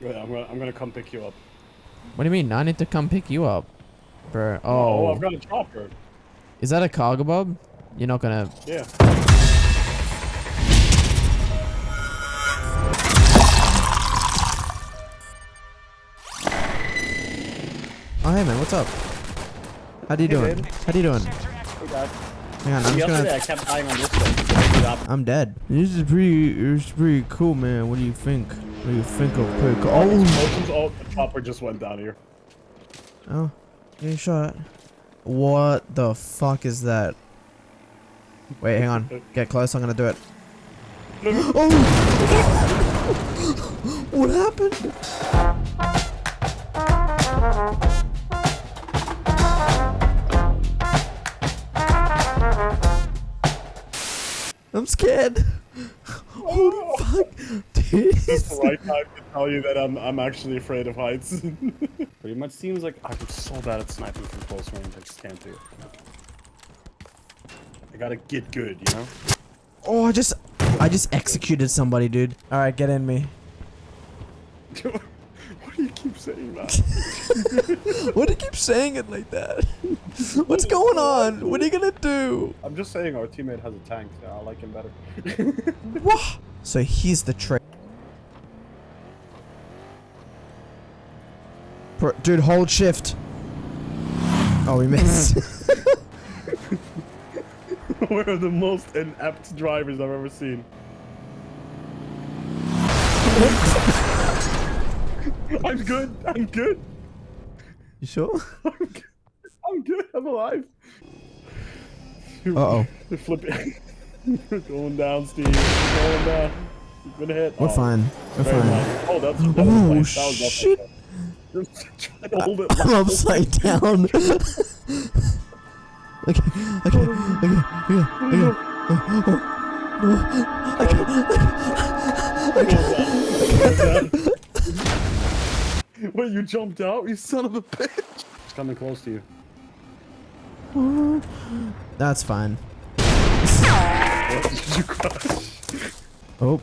Wait, I'm gonna, I'm gonna come pick you up. What do you mean? I need to come pick you up, bro. Oh, Oh, I've got a chopper. is that a Cargobob? You're not gonna. Yeah. Oh, hey man, what's up? How do you Hey, doing? babe. How do you doing? Hey. Hang on, I'm just gonna. I kept dying on this one. I'm dead. This is pretty. This is pretty cool, man. What do you think? What do you think of pretty cool? Oh, Explosions, oh, the chopper just went down here. oh, getting shot. What the fuck is that? Wait, hang on. Get close. I'm gonna do it. Oh! what happened? I'm scared. Holy. It's the right time to tell you that I'm, I'm actually afraid of heights. Pretty much seems like I'm so bad at sniping from close range. I just can't do it. I gotta get good, you know? Oh, I just, I just executed somebody, dude. All right, get in me. Why do you keep saying that? Why do you keep saying it like that? What's going on? What are you gonna do? I'm just saying our teammate has a tank. So I like him better. What? So he's the trick. Bro, dude, hold shift. Oh, we missed. We're the most inept drivers I've ever seen. I'm good. I'm good. you sure? I'm good. I'm good. I'm alive. Uh oh. They're flipping. We're going down, Steve. We're going down. You've been hit. We're Oh, fine. We're fine. nice. Oh, that's. That Oh, nice. That was definitely shit. Nice. Just try to hold it. I'm upside down. okay, okay, okay, okay, okay. Oh, oh, Wait, you jumped out? You son of a bitch! It's coming close to you. That's fine. What? Did you crash? Oh,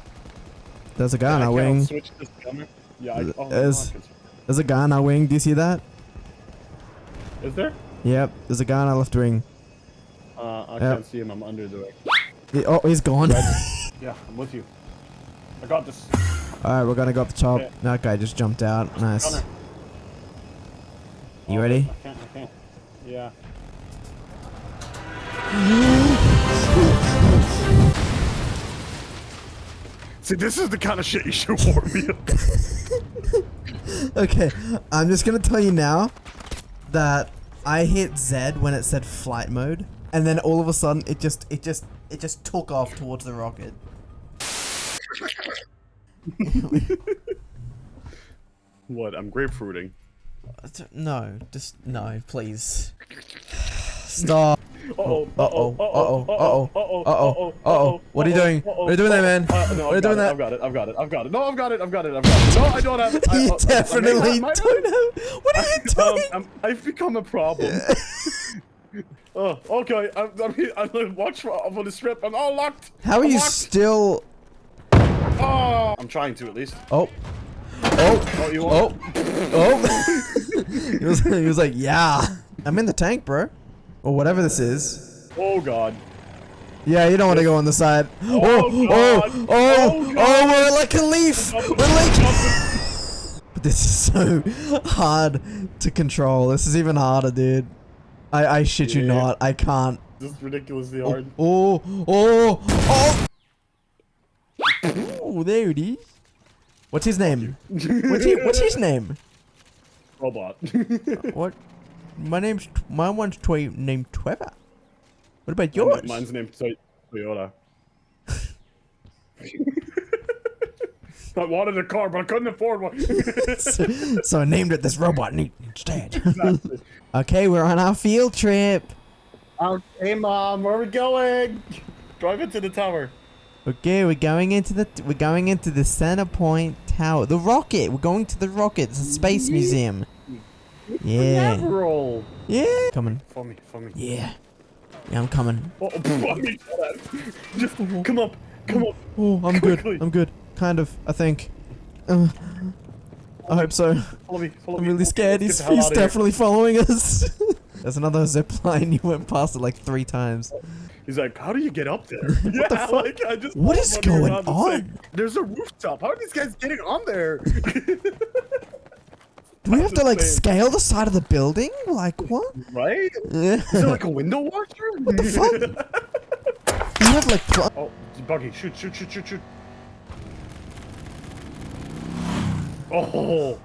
there's a guy on I our cannot wing. Switch this gunner. Yeah, I, oh, Is- fuck, There's a guy on our wing. Do you see that? Is there? Yep. There's a guy on our left wing. Uh, I Yep. can't see him. I'm under the wing. He- oh, he's gone. Yeah, I'm with you. I got this. All right, we're gonna go up the top. Yeah. That guy just jumped out. Nice. Gunner. You Oh, ready? I can't. I can't. Yeah. See, this is the kind of shit you should warn me about. Okay, I'm just gonna tell you now that I hit Z when it said flight mode, and then all of a sudden it just it just it just took off towards the rocket. What? I'm grapefruiting. No, just no, please. Stop. Uh-oh, Uh-oh, uh-oh, uh-oh, uh-oh, uh-oh, uh-oh. What are you doing? What are you doing there, man? Uh, What are you doing there? I've got it, I've got it, I've got it. No, I've got it, I've got it, I've got it. No, I don't have it. You definitely don't have. What are you Um, doing? I've become a problem. oh, okay. I'm, I'm, I'm gonna watch for, for the strip. I'm all locked. How are you still? Oh, I'm trying to at least. Oh, oh, Oh, you oh, oh. he was he was like, yeah. I'm in the tank, bro, or whatever this is. Oh God. Yeah, you don't want to go on the side. Oh, oh, God. oh, oh, Oh, oh, oh God. we're like a leaf. We're like. But this is so hard to control. This is even harder, dude. I, I shit you not. I can't. This is ridiculously Oh, hard. oh, oh, oh. Oh, there it is. What's his name? What's, he, what's his name? Robot. Uh, what? My name's my one's toy named Trevor. What about yours? Mine's named Toy- Toyota. I wanted a car, but I couldn't afford one. so, so I named it this robot instead. Exactly. okay, we're on our field trip. Okay, mom, where are we going? Drive into the tower. Okay, we're going into the we're going into the center point tower. The rocket. We're going to the rocket. It's a space museum. Yeah. Roll. Yeah. Coming. For me, for me. Yeah. Yeah, I'm coming. Oh, oh, I mean, Just come up, come up. Oh, I'm good. I'm good. Kind of, I think. Uh, I hope so. Follow me. Follow I'm really Okay, scared. let's He's, get the hell he's outta here. definitely following us. There's another zip line. You went past it like three times. He's like, how do you get up there? yeah, the fuck? like I just. What was is wondering going around the on? There's a rooftop. How are these guys getting on there? Do we have to like scale the side of the building? Like what? right? Yeah. Is there like a window washer? What the fuck? You have like pl- oh, buggy! Shoot! Shoot! Shoot! Shoot! Shoot! Oh!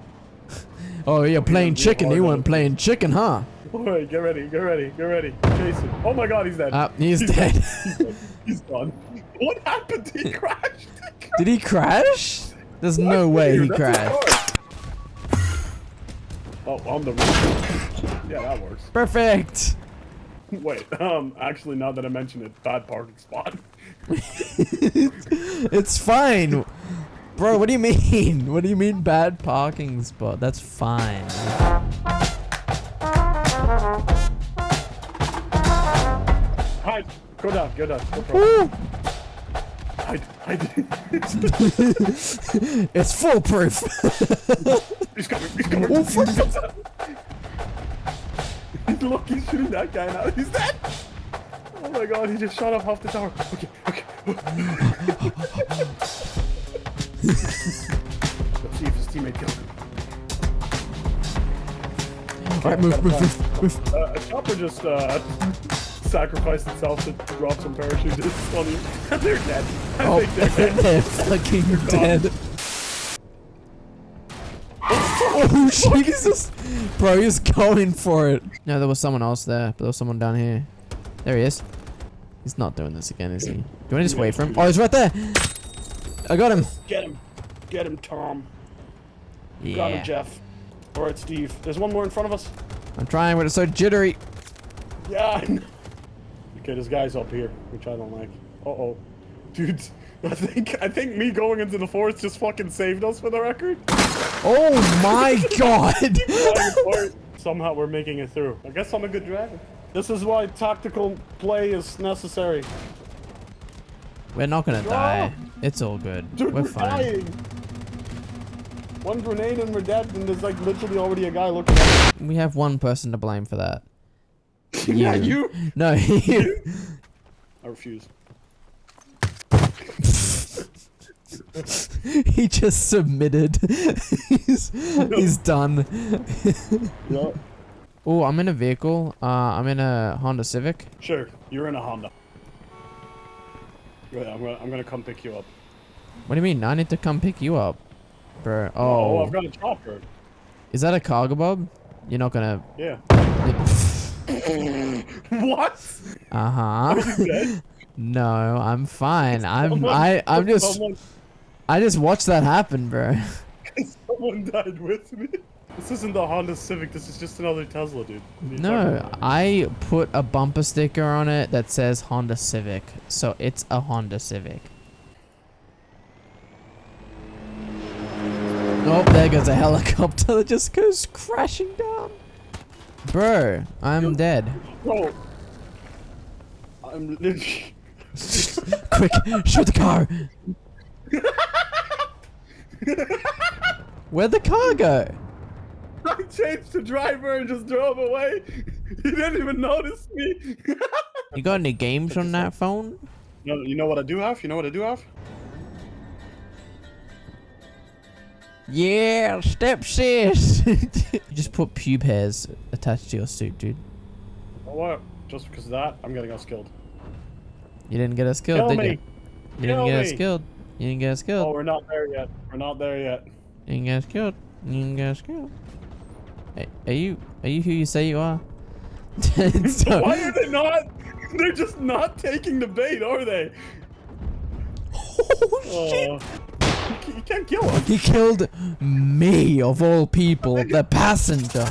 Oh, you're playing chicken. hard You weren't playing chicken, huh? All right, get ready, get ready, get ready. Jason. Oh my God, he's dead. Ah, he's He's dead. Dead. He's gone. What happened? He crashed. Did he crash? There's no way he That's crashed. Oh, on the roof. Yeah, that works. Perfect. Wait, um, actually, now that I mention it, bad parking spot. it's fine. Bro, what do you mean? What do you mean bad parking spot? That's fine. Hide. Go down. Go down. No! Hide. Hide. It's foolproof. He's coming. He's coming. Oh, fuck. Look, he's shooting that guy now. He's dead. Oh my God, he just shot off half the tower. Okay. Okay. Let's see if his teammate killed him. Alright, move, move, move, move. Uh, a chopper just uh, sacrificed itself to drop some parachutists on you. they're dead. I Oh, think they're dead. they're fucking dead. Oh, Jesus. Bro, he's going for it. No, there was someone else there, but there was someone down here. There he is. He's not doing this again, is he? Do you want to just wait for him? Oh, he's right there. I got him. Get him. Get him, Tom. You Got him, Jeff. Alright, Steve. There's one more in front of us. I'm trying, but it's so jittery. Yeah. Okay, this guy's up here, which I don't like. Uh oh. I think I think me going into the forest just fucking saved us for the record. Oh my god. Somehow we're making it through. I guess I'm a good driver. This is why tactical play is necessary. We're not gonna die. It's all good. Dude, We're we're, fine. dying. One grenade and we're dead, and there's like literally already a guy looking at us. We have one person to blame for that. yeah, You. you. No, you. I refuse. he just submitted. he's, he's done. Yeah. Oh, I'm in a vehicle. Uh, I'm in a Honda Civic. Sure, you're in a Honda. Wait, I'm gonna, I'm gonna come pick you up. What do you mean? I need to come pick you up, bro. Oh, Oh, I've got a chopper. is that a Cargobob? You're not gonna. Yeah. What? Uh huh. No, I'm fine. I'm. Someone- I. I'm just. Someone, I just watched that happen, bro. someone died with me. This isn't the Honda Civic. This is just another Tesla, dude. What are you talking No. I put a bumper sticker on it that says Honda Civic, so it's a Honda Civic. Oh, there goes a helicopter that just goes crashing down. Bro, I'm dead. Bro, I'm literally. Quick, shoot the car. Where'd the car go? I changed the driver and just drove away. He didn't even notice me. You got any games on that phone? no, you know what I do have? You know what I do have? Yeah, step sis. you just put pube hairs attached to your suit, dude. You know what? Just because of that, I'm getting us killed. You didn't get us killed, Kill did me. you? You didn't Kill get us killed. You didn't get us Oh, we're not there yet. We're not there yet. You didn't get us killed. You didn't get us killed. Hey, are you are you who you say you are? So- Why are they not? They're just not taking the bait, are they? oh, oh. shit! Oh, you you can't kill them. He killed me of all people, the passenger.